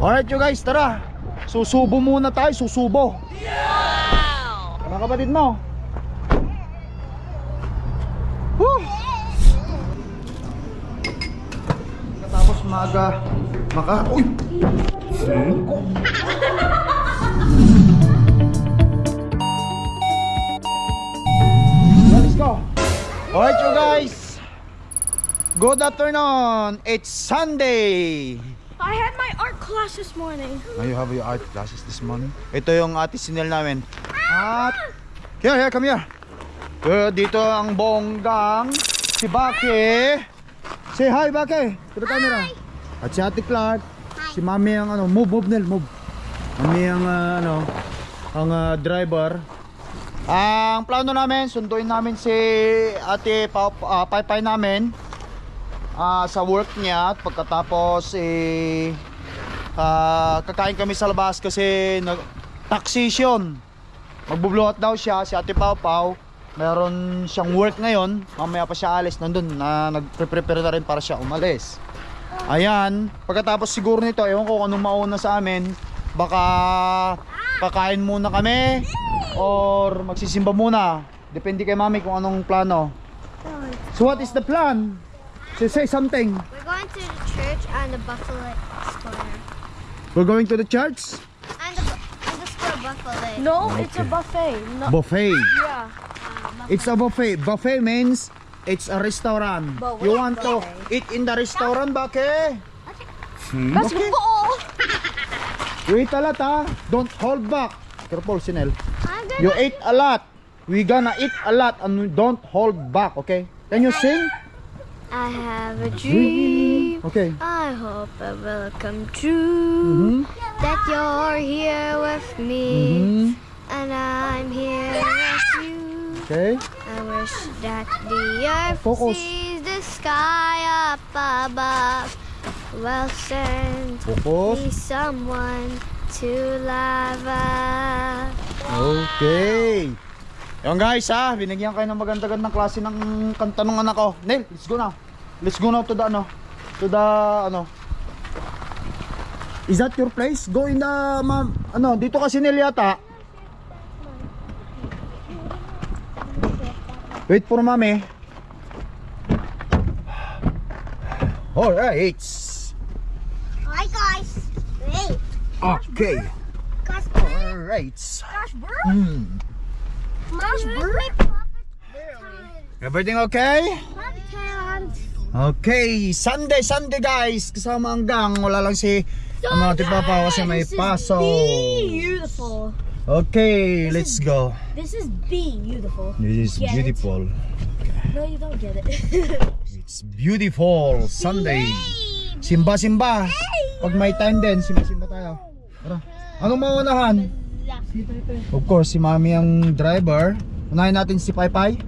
Alright you guys, tara. Susubo muna tayo, susubo. Wow! Mga kapatid mo. Woo! Tapos maga, maka, uy! Let's go. Alright you guys. Good afternoon. It's Sunday. I had my class this morning. Now you have your art classes this morning. Ito yung ate sinil namin. At here, here, come here. Uh, dito ang bonggang si Bake. Say hi Bake to the camera. At si Ate Clark. Si Mami ang ano, move, move Nel, move. Mami ang ah, ano, ang ah, driver. Ang plano namin, sunduin namin si Ate pa, uh, Paypay namin ah, sa work niya at pagkatapos eh Ah, kakain kami sa labas kasi nag taxation. Magbubluhat daw siya si Ate Pau Pau. Meron siyang work ngayon. Mamaya pa siya alis nandun na nagpe-prepare na rin para siya umalis. Ayan, pagkatapos siguro nito, ewan ko kung anong mauna sa amin. Baka kakain muna kami or magsisimba muna. Depende kay Mami kung anong plano. So what is the plan? Say, say something. We're going to the church and the buffalo square. We're going to the church. And the, and the square buffalo. No, it's a buffet. No, Buffet. yeah. It's a buffet. Buffet means it's a restaurant. But You want to eat in the restaurant, Bake? Let's Okay. go. You eat a lot, ha? Don't hold back. Careful, Sinel. You ate a lot. We gonna eat a lot and don't hold back, okay? Can you sing? I have a dream. Okay. I hope it will come true. Mhm. That you're here with me. Mhm. And I'm here with you. Okay. I wish that the earth Focus. sees the sky up above. Well, send Focus. me someone to love us. Okay. Yung guys ha, binigyan kayo ng maganda-gandang klase ng kanta ng anak ko. Neil, let's go now. Let's go now to the ano, to the ano. Is that your place? Go in the ma'am, ano, dito kasi Neil yata. Wait for mommy. Alright. Hi guys. Hey. Okay. Gosh, Alright. gosh, bro. Hmm. Gosh. Everything okay? Okay, Sunday, Sunday guys. Kasama ang gang. Wala lang si ano, ati Papa kasi may paso. Beautiful. Okay, let's go. This is beautiful. This is Get it? beautiful. No, you don't get it. It's beautiful Sunday. Simba, simba. Pag may time din, simba, simba tayo. Tara. Anong maunahan? Of course, si Mami ang driver. Unahin natin si Pai Pai.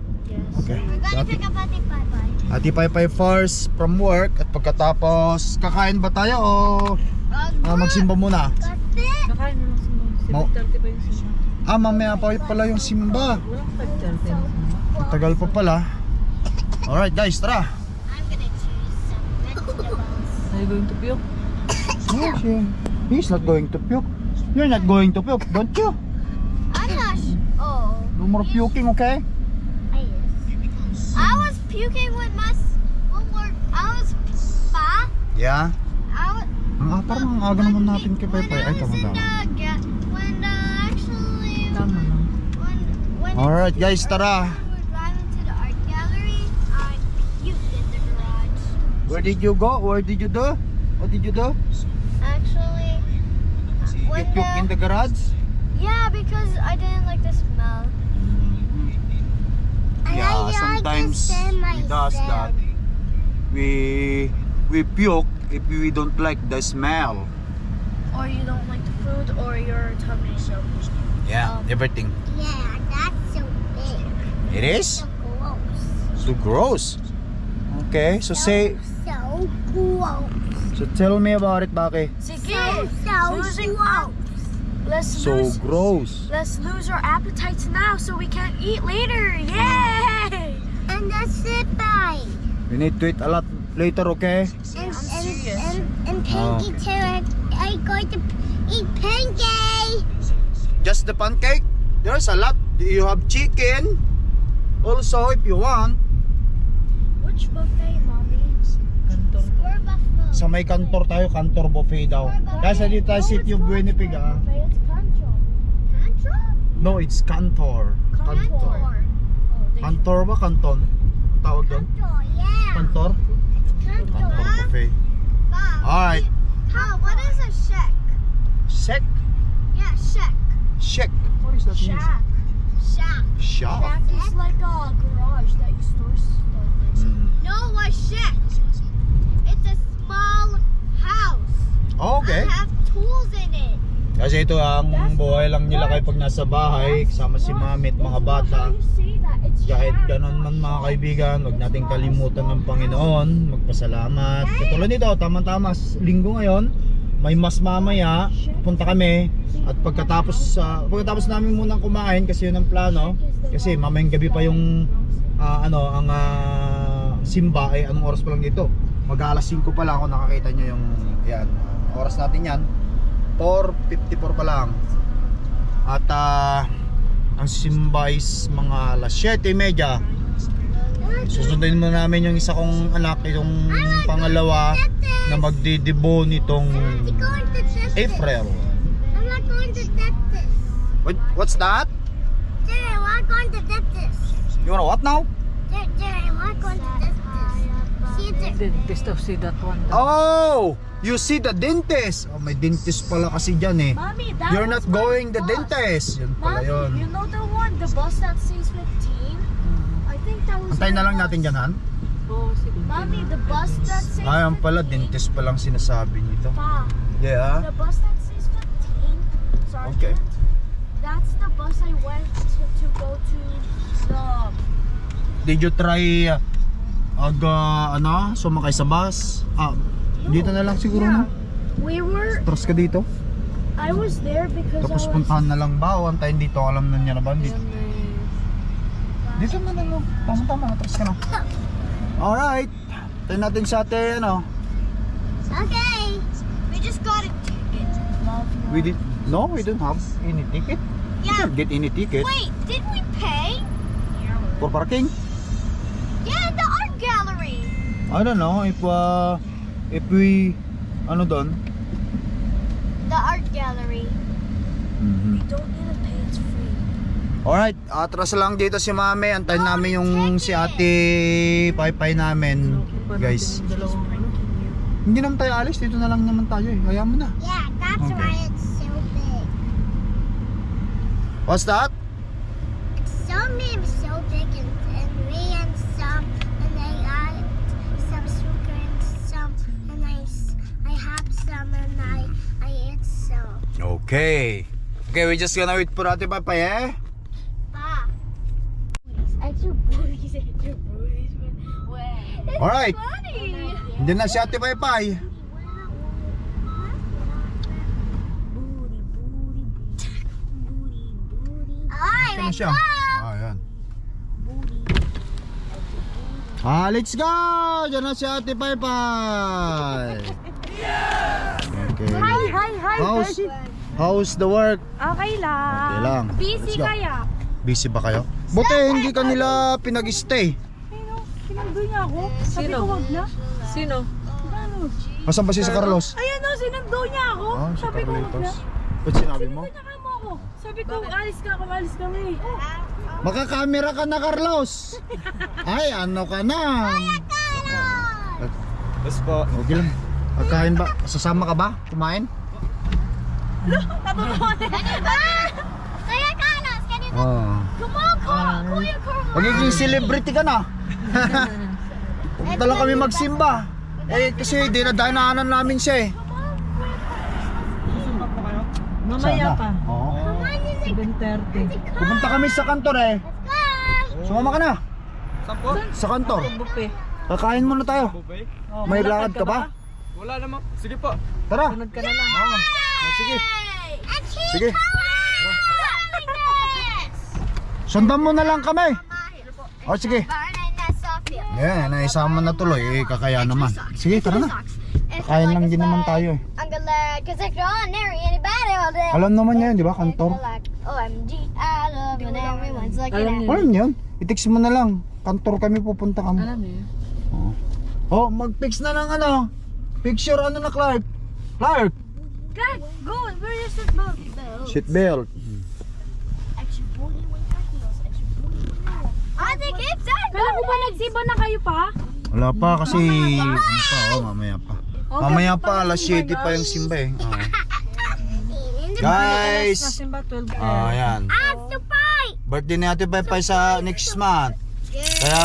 Okay. Si Ate, Pick up Ate Pai Ate Pai Pai first from work at pagkatapos kakain ba tayo o ah, magsimba muna? Nakain mo lang simba. Mau- 7.30 pa yung simba. Ah, mamaya pa pala yung simba. Walang 5.30. Tagal pa pala. Alright guys, tara. I'm gonna choose some vegetables. Are you going to puke? Oh, she- he's not going to puke. You're not going to puke, don't you? I'm not. Oh. No more puking, okay? I is. I was puking with my. s- What? I was. Pa. Yeah. I was. Ang ah, parang ang aga naman natin kay Pepe. Ay, tama in tama. when actually Tama lang. when when Alright guys, too tara. we were driving to the art gallery. I puked in the garage. Where did you go? Where did you do? What did you do? Actually, You when puke in the, the garage? yeah, because I didn't like the smell. Yeah, sometimes we does that. We we puke if we don't like the smell. Or you don't like the food or your tummy so Yeah, um, everything. Yeah, that's so big. It is So gross. too gross. Okay, so say So gross. so tell me about it, Baki. Sige! So Losing gross. Let's So lose gross. Let's lose our appetites now so we can eat later. Yay! And that's it, bye. We need to eat a lot later, okay? And, and, serious. and, and Oh. Too. I'm going to eat pancake. Just the pancake? There's a lot. You have chicken. Also, if you want, Which buffet, mommy? Square buffalo. Sa may kantor tayo, kantor buffet daw. Kasi dito tayo ah. Buffet, it's Concho. Control? No, it's kantor. Kantor. Contour. Oh, Kantor ba? Kanton? Tawag doon? Kantor? Kantor buffet. Alright. How? What is a shack? Sek? Yeah, shack. Shek. What is that? Shack. Shack. Shack. Shack is like a garage that you store stuff in. Mm. No, a shack. Small house. Okay. I have tools in it. Kasi ito ang buhay lang nila kayo pag nasa bahay, kasama si mami at mga bata. Kahit ganon man mga kaibigan, huwag nating kalimutan ng Panginoon, magpasalamat. Katulad nito, tama-tama, s- linggo ngayon, may mas mamaya, punta kami at pagkatapos sa pagkatapos namin munang kumain kasi yun ang plano kasi mamayang gabi pa yung ah, ano ang ah, simba ay anong oras pa lang dito mag alas 5 pa lang ako nakakita nyo yung yan oras natin yan 4.54 pa lang at ah, ang simba is mga alas 7.30 susundin mo namin yung isa kong anak yung pangalawa na magdidebo nitong April. What, what's that? Jerry, going to test this. You wanna what now? Jerry, Jerry, this. See, the, Dentist of see that one. Oh! You see the dentist! Oh, may dentist pala kasi dyan eh. Mommy, that You're not going the bus. dentist! Yun pala Mommy, yun. you know the one, the bus that says 15? I think that was Antayin na lang bus. natin dyan, Han. Oh. Mommy, the bus that says Ayan 15. pala, dentist palang sinasabi nito. Pa, Yeah. the bus that says 15, Sergeant, Okay. that's the bus I went to, to go to the... Did you try uh, aga, ano, sumakay sa bus? Ah, dito na lang siguro Yeah. na. We were, Tras ka dito. I was there because Tapos I was... puntahan na lang ba? O antayin dito, alam na niya na ba? Dito, dito na lang. oh. Tama-tama, atras ka na. Alright. Tayo natin sa ate, ano. okay. We just got a ticket. We did, no, we don't have any ticket. We Yeah. can't get any ticket Wait, did we pay? for parking. I don't know if uh, if we ano doon? The art gallery. We don't need to pay, it's free. Alright, atras lang dito si Mami. Antayin namin yung si Ate Paypay namin, guys. Hindi naman tayo alis, dito na lang naman tayo eh. Hayaan mo na. Yeah, that's Okay. why it's so big. What's that? It's so big, so big, and, and we and some, and I got some sugar and some, and I, s- I have some, and I, I ate some. Okay. Okay, we're just gonna wait for Ate Paypay eh. Pa. Extra booties, extra. Wait. Alright. Hindi na si Ate Paypay. Booty, booty, Alright, Ano let's siya? go. Ah, yan. Ah, let's go! Diyan na si Ate Paypay. Okay. Hi, hi, hi. How's, how's the work? Okay lang. Okay lang. Busy kaya? Busy ba kayo? Buti hindi ka nila pinag-stay. Sino? Sinundo niya ako? Sabi Sino? ko wag na. Sino? Ano? Asan ba si sa Carlos? Ayan o, sinundo niya ako. Ah, si Sabi ko wag na. Carlitos. Ba't sinabi mo? Niya kamo ako. Sabi ko, alis ka, kumalis kami. Makakamera ka na, Carlos! Ay, ano ka na? Yes po. Okay lang. Pagkain ba? Sasama ka ba? Kumain? Ah! Kuya Carlos, can you Oo. come on, Kuya, Carlos? Magiging celebrity ka na. Pupunta lang kami magsimba. Eh, kasi dinadaanan namin siya eh. Mamaya Sana. pa. Oo. 7.30. Pupunta kami sa kantor eh. Go! Sumama ka na. Saan po? Sa kantor. Buffet. Kakain muna tayo. Bubay? Oh, May lakad ka ba? Wala naman. Sige po. Tara. Sunod ka na lang. Oo. Oh, sige. And she Sige. like this! Sundan mo na lang kami. O sige. Yan, naisama na tuloy. Eh, kakaya naman. Sige, tara na. Kakain lang din naman tayo eh. Alam naman niya yun, di ba? Kantor. Alam niya. yun? I-text mo na lang. Kantor kami pupunta kami. Alam niyo. Oh, mag-fix na ng ano. Picture ano na Clark. Clark. God, go. Where is? Seatbelt. Your heels. I think it's that. Kala ko ba nagsiba na kayo pa? Wala pa kasi ano pa, oh, mamaya pa. Mamaya pa, alas 7 pa yung simba eh. Oo. Guys! Nasin ba 12 Ah, yan. I'm so fight. Birthday ni Ate Pai Pai sa next month. Kaya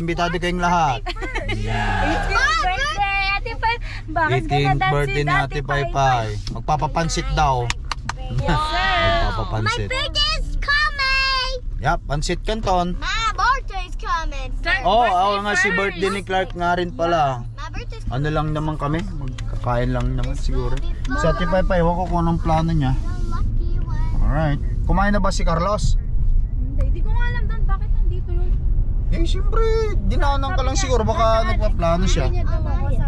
imbitado kayong lahat. Ate Pai. Bakit ka 18th na birthday ni Ate Pai Pai. Magpapapansit daw. My Magpapapansit. birthday is coming. Yap, pansit kanton. My birthday's coming. Oh, ako nga si birthday ni Clark nga rin pala. My birthday's Ano lang naman kami, magkakain lang naman siguro. Sa Ate Pai Pai, ewan ko kung anong plano niya. lucky one. Alright. Kumain na ba si Carlos? Hindi, di ko nga alam doon. Bakit nandito yun? Eh, siyempre, dinaanan ka lang siguro. Baka nagpaplano siya. Niya daw ako sabi.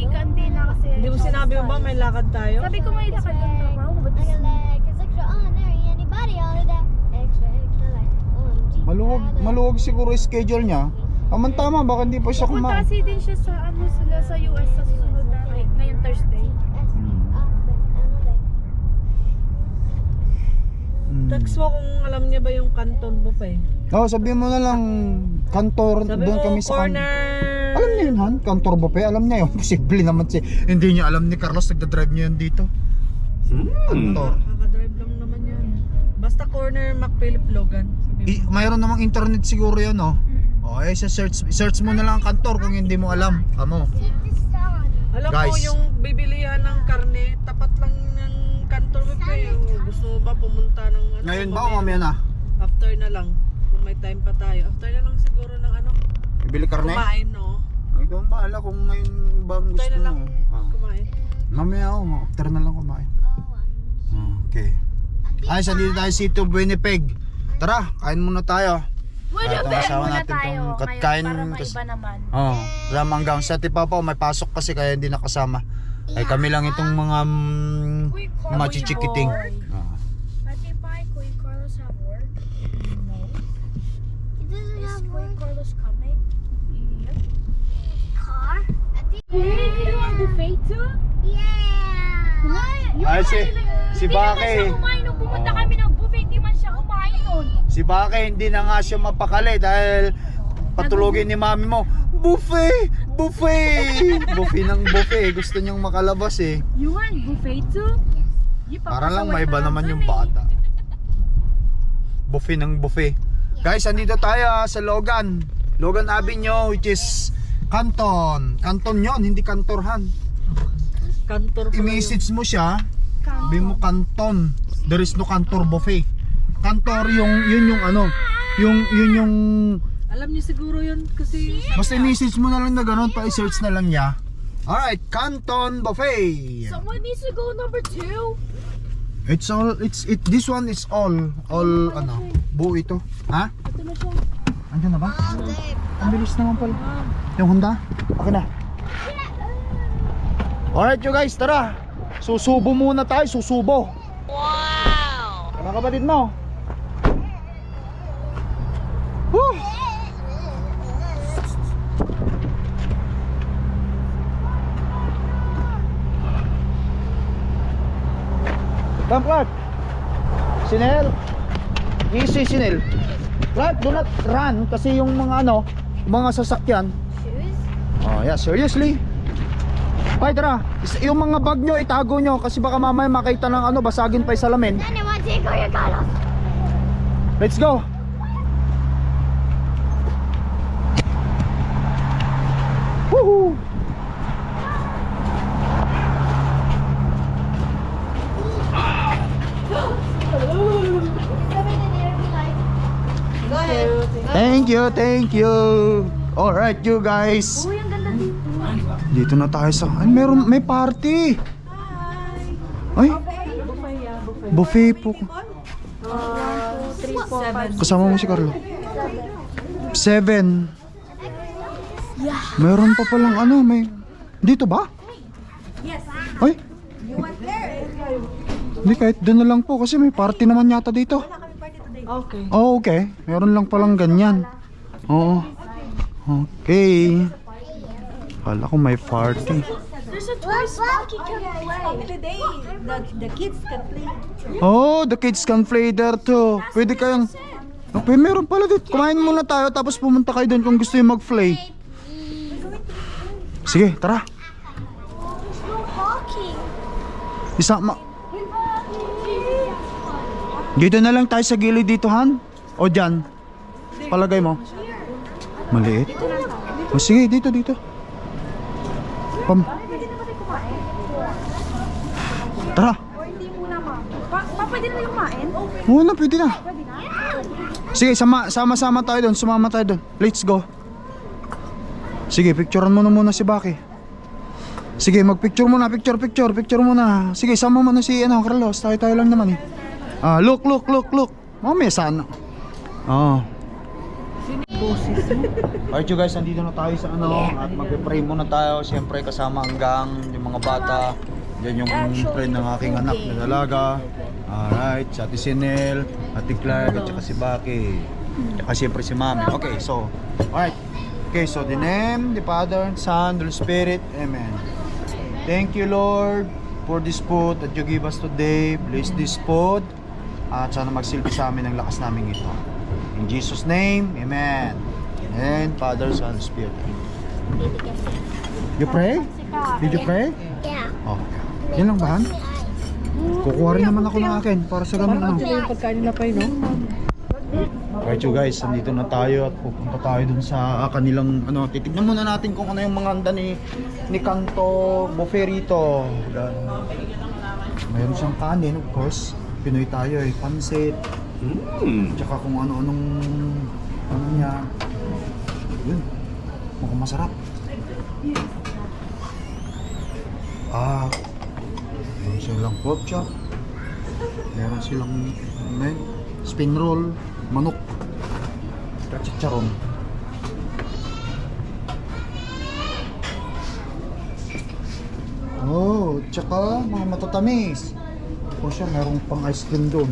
Sabi ko, Hindi ka, hindi na kasi. Hindi mo sinabi mo ba may lakad tayo? Sabi ko may lakad ng trabaho. Ba't Maluwag, maluwag siguro yung schedule niya. Aman tama, baka hindi pa siya Pupunta kumain. kasi din siya sa ano sila sa US sa susunod na ngay- ngayong Thursday. Hmm. Text mo kung alam niya ba yung kanton mo pa eh. Oh, sabihin mo na lang, kantor, doon kami sa corner. Alam niya yun, Han? Kantor ba pa? Alam niya yun. Posible naman si... Hindi niya alam ni Carlos, nagdadrive niya yun dito. Kantor. Kakadrive lang naman yan. Basta corner McPhilip Logan. Mo. I, mayroon namang internet siguro yan, oh. Oh, eh, search, search mo na lang ang kantor kung hindi mo alam. Amo. Alam mo Guys. yung bibilihan ng karne, tapat lang ng kantor mo pa eh. Gusto mo ba pumunta ng ano? Ngayon ba o mamaya na? After na lang. Kung may time pa tayo. After na lang siguro ng ano. Bibili karne? Kumain no? Ang bahala kung ngayon ba ang gusto After na lang. mo. Ah. Kumain. Mamaya ako, after na lang kumain. Okay. Ay, sa dito tayo si Tito Winnipeg. Tara, kain muna tayo. Itong ba? asawa Muna natin tayo. tong Ngayon, katkain. para kas- maiba naman. Oh, alam hanggang sa Tipapaw may pasok kasi kaya hindi nakasama. Ay kami lang itong mga mm, machichikiting. Ah. Ate Pai, Kuya Carlos have work? No. Is Kuya Carlos coming? Yep. You want buffet too? Ay, si, si Hindi naman siya Bake. kumain nung pumunta kami ng buffet. Hindi man siya kumain nun. Si Bake hindi na nga siya mapakali dahil patulogin ni mami mo. Buffet! Buffet! buffet ng buffet. Gusto niyang makalabas eh. You want buffet too? You Para lang may iba naman yung eh. bata. Buffet ng buffet. Guys, andito tayo ah, sa Logan. Logan Avenue which is Canton. Canton yon, hindi Kantorhan. Kantor. I-message mo siya. Sabi mo Canton. There is no Cantor buffet. Cantor yung yun yung ano, yung yun yung Alam niyo siguro yun kasi basta i-message mo na lang na ganun pa i-search na lang niya. Alright, Canton Buffet. Someone needs to go number two. It's all it's it this one is all all ano, buo ito. Ha? Ito na siya. Andiyan na ba? Ang bilis naman pala. Yung Honda? Akin na. Alright you guys, tara. Susubo muna tayo, susubo. Wow! Mga kapatid mo. Woo! Clark. Sinel. Easy Sinel. Clark, do not run kasi yung mga ano, mga sasakyan. Oh, yeah, seriously. Ay, tara. Yung mga bag nyo, itago nyo kasi baka mamaya makita ng ano, basagin pa yung salamin. Let's go. Woohoo! Thank you, thank you. All right, you guys. Uy, ang ganda dito. Dito na tayo sa... Ay, meron, may party. Ay, buffet po. Kasama mo si Carlo. Seven. Meron pa palang ano, may... Dito ba? Yes, Ay? Hindi, kahit doon na lang po kasi may party naman yata dito. Okay. Oh, okay. Meron lang palang ganyan. Oo. Okay. Kala ko may party. There's a toy can play. Today, the, the kids can play. Oh, the kids can play there too. Pwede kayang... Okay, meron pala dito. Kumain muna tayo tapos pumunta kayo doon kung gusto yung mag-play. Sige, tara. Walking. Isama. Dito na lang tayo sa gilid dito, Han? O dyan? Palagay mo? Maliit? O sige, dito, dito. Pam. Tara. Pwede na kumain? Oo na, pwede na. Sige, sama, sama-sama tayo doon. Sumama tayo doon. Let's go. Sige, picturean mo na muna si Baki. Sige, magpicture muna, picture, picture, picture muna. Sige, sama mo na si ano, Carlos. Tayo-tayo lang naman eh. Ah, look, look, look, look. Mamaya sana. Oh. Alright you guys, nandito na tayo sa ano at magpe-pray muna tayo. Siyempre kasama hanggang yung mga bata. Yan yung friend ng aking anak na dalaga. Alright, si Ate Sinel, Ate Clark, at saka si Baki. At siyempre si Mami. Okay, so, alright. Okay, so the name, the Father, Son, the Holy Spirit. Amen. Thank you Lord for this food that you give us today. Bless this food. At sana magsilbi sa amin ang lakas namin ito. In Jesus name, Amen. And Father, Son, Spirit. You pray? Did you pray? Yeah. Oh. Yan lang ba? Kukuha rin naman ako ng akin para sa. Parang Ano. sila yung pagkain nila pa no? Right you guys, nandito na tayo at pupunta tayo dun sa kanilang ano, titignan muna natin kung ano yung mga handa ni ni Kanto Boferito. Yan. Mayroon siyang kanin, of course. Pinoy tayo eh, pansit. Tsaka kung ano-anong ano niya. Yun. Mukhang masarap. Ah, meron silang pork chop. Meron silang yun, spin roll, manok, at chicharon. Oh, tsaka mga matatamis. O siya, merong pang ice cream doon.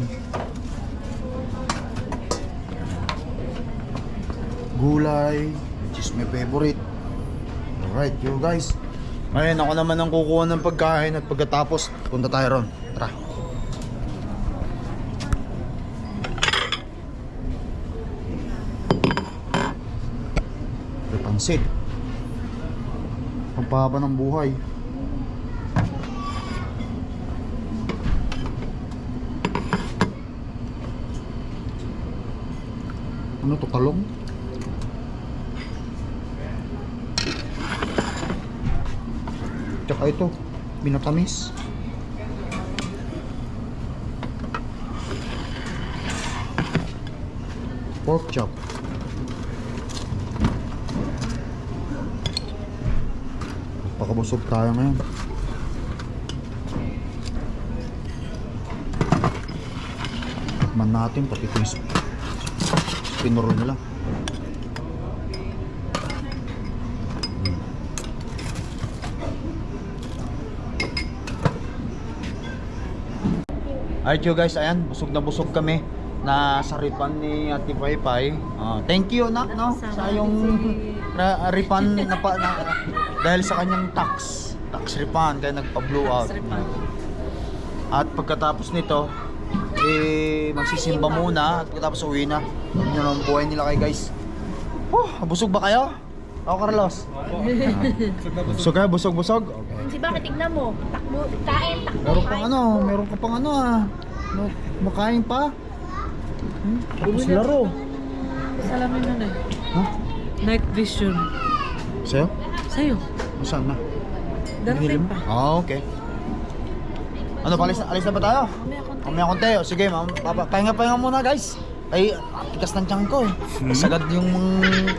Gulay, which is my favorite. Alright, you guys. Ngayon ako naman ang kukuha ng pagkain at pagkatapos punta tayo ron. Tara. Pansit. Pampahaba ng buhay. Ano to, talong? Tsaka ito, binatamis. Pork chop. Pakabusog tayo ngayon. Tikman natin pati ito yung spinoro nila. Alright you guys, ayan, busog na busog kami na sa ripan ni Ate Paypay. Ah, thank you nak no sa yung na, ripan na, pa, na dahil sa kanyang tax, tax refund kaya nagpa-blow out. At pagkatapos nito, eh magsisimba muna at pagkatapos uwi na. Yun na ang buhay nila kay guys. Oh, busog ba kayo? Ako Carlos. busog kayo, busog busog. Okay. Si Bakit tignan mo? Takbo, kain, takbo. Meron pang ano, meron ka pang ano ah. No, makain pa. Hmm? Tapos laro. Salamin na na Ha? Night vision. Sa'yo? Sa'yo. Saan na? Darating pa. Ah, okay. Ano, palis na, alis na ba tayo? Mamaya konti. O sige, ma'am. Papa, pahinga pahinga muna guys. Ay, tikas ng tiyan ko eh. Sagad yung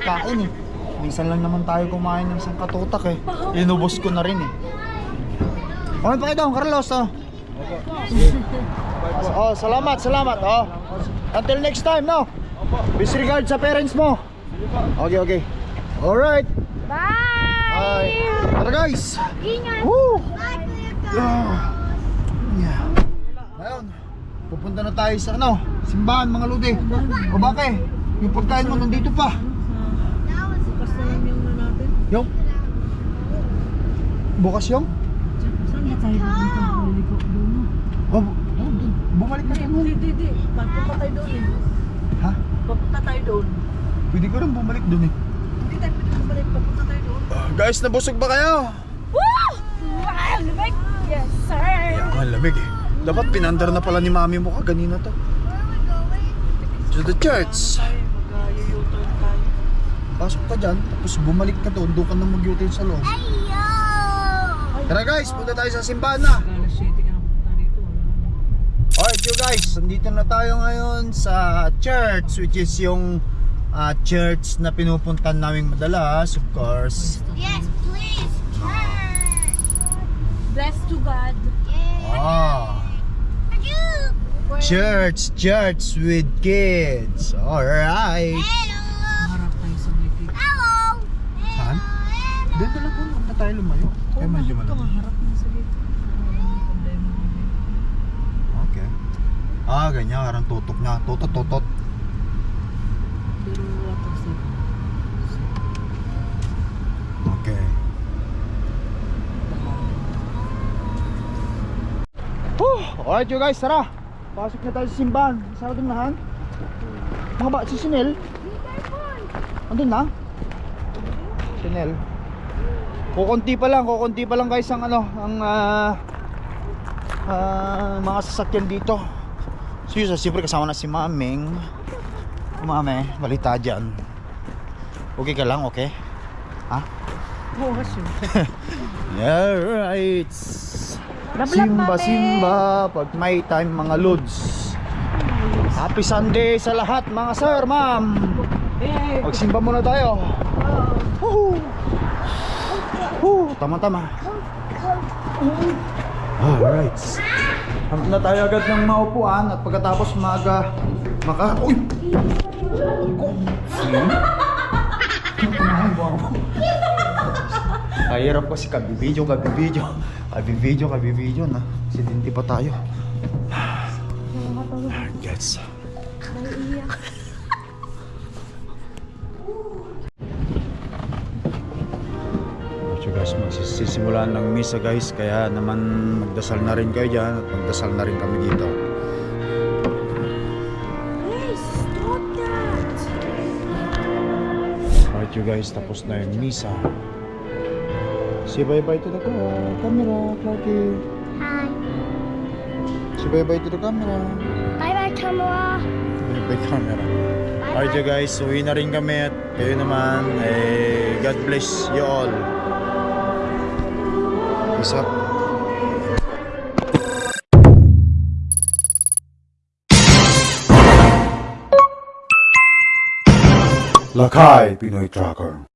kain eh. Minsan lang naman tayo kumain ng isang katutak eh. Inubos ko na rin eh. Okay pa kayo doon, Carlos oh. Oh, salamat, salamat. Oh. Until next time, no? Disregard sa parents mo. Okay, okay. Alright. Bye! Bye. Tara guys. Ingat! Woo! Bye, Kuya Carlos. Ah. Yeah. Ngayon, pupunta na tayo sa ano, simbahan mga lodi. O bakit? Yung pagkain mo nandito pa. Bukas na lang yung ano natin. Yung? Bukas yung? Saan na tayo pupunta? Liliko doon. Oh, oh, bumalik ka doon. Hindi, hindi, hindi. Papunta tayo doon eh. Ha? Papunta tayo doon. Pwede ko rin bumalik doon eh. Hindi tayo pwede bumalik. Papunta tayo doon. guys, nabusog ba kayo? Woo! Wow, lamig! Yes, sir! Yeah, ang lamig eh. Dapat pinandar na pala ni mami mo kaganina to. To the church. Mag-u-turn. Pasok ka dyan, tapos bumalik ka doon, doon ka na mag-utin sa loob. Tara guys, punta tayo sa simbahan na. Alright you guys, nandito na tayo ngayon sa church which is yung ah, church na pinupuntan namin madalas of course. Yes, please. Bless to God. Ah, Hello. church, church with kids. Alright. Harap tayo lumayo. Kaya medyo malamig. harap na sa dito. Okay. Ah, ganyan, parang tutok niya. Tutot, tutot. Pero. Okay. Whew! Alright you guys, tara. Pasok na tayo sa simbahan. Sarado na han. Mga ba, si Sinel? Andun na? Sinel. Kukunti pa lang, kukunti pa lang guys ang ano, ang ah, ah, mga sasakyan dito. So yun, siyempre kasama na si Maming. Mame, balita dyan. Okay ka lang, okay? Ha? Oo. Alright. Simba, simba. Pag may time mga lods. Happy Sunday sa lahat mga sir, ma'am. Eh, Magsimba muna tayo. Woohoo! Woo, tama-tama. Alright. Hanap na tayo agad ng maupuan at pagkatapos maga maka... Uy! Ako! Hmm? Kahirap kasi kabibidyo, kabibidyo. Kabibidyo, kabibidyo na. Sidinti pa tayo. Gets. So guys, magsisimulan ng misa guys. Kaya naman magdasal na rin kayo dyan at magdasal na rin kami dito. Hey, stop that! Alright you guys, tapos na yung misa. Say bye-bye to the ca- camera, Clarky. Hi. Say bye-bye to the camera. Bye bye, camera. Bye-bye camera. Alright you guys, uwi na rin kami at kayo naman, eh, God bless you all. Peace up. Lakay Pinoy Tracker